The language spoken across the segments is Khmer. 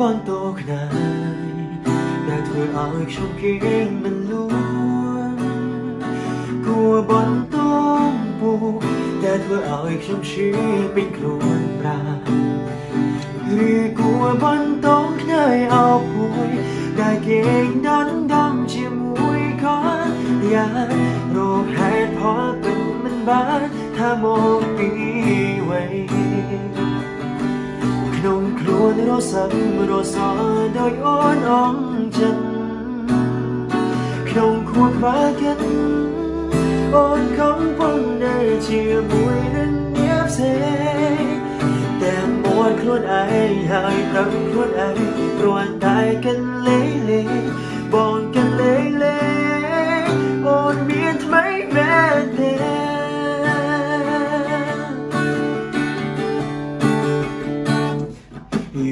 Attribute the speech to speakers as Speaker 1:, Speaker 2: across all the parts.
Speaker 1: បនតូខ្នាយដែលធ្វើឲ្យខ្ញុំគៀងមិនលួនគួបនតូពូដែលធ្វើឲ្យខ្ញុំឈឺពេញខ្លួនប្រាឬគួបនតូខ្នាយអោភួយដែលគៀងដាន់ដំជាមួយគាត់យ៉ាងរកហេតុផលពេញមិនបានថាមកពីអ្វី រសាំរសាដោយអូនអងចិត្តក្នុងខួរខ្វាកិនអូនកំពុងនៅជាមួយនឹងអ្នកផ្សេងតែមួនខ្លួនឯងហើយដឹងខ្លួនឯងព្រោះ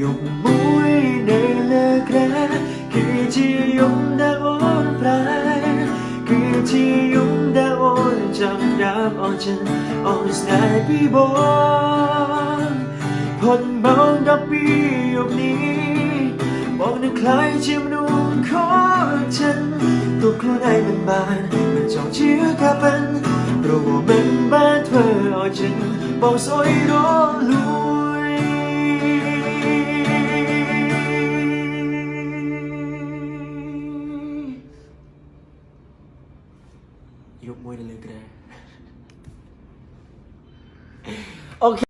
Speaker 1: យប់មួយនៅលើក្រាគឺជាយប់ដែលអូនប្រែគឺជាយប់ដែលអូនចាំដាប់អូនចិនអូនស្នេហ៍ពីបងផុតមកដល់ពីយប់នេះបងនឹងខ្លាយជាមនុស្សខកចិនទូខ្លួនឯងមិនបានមិនចង់ជាការពិនព្រោះមិនបានធ្វើឲ្យចិនបងសួយរលួ យប់មួយនៅលើក្រែអូខេ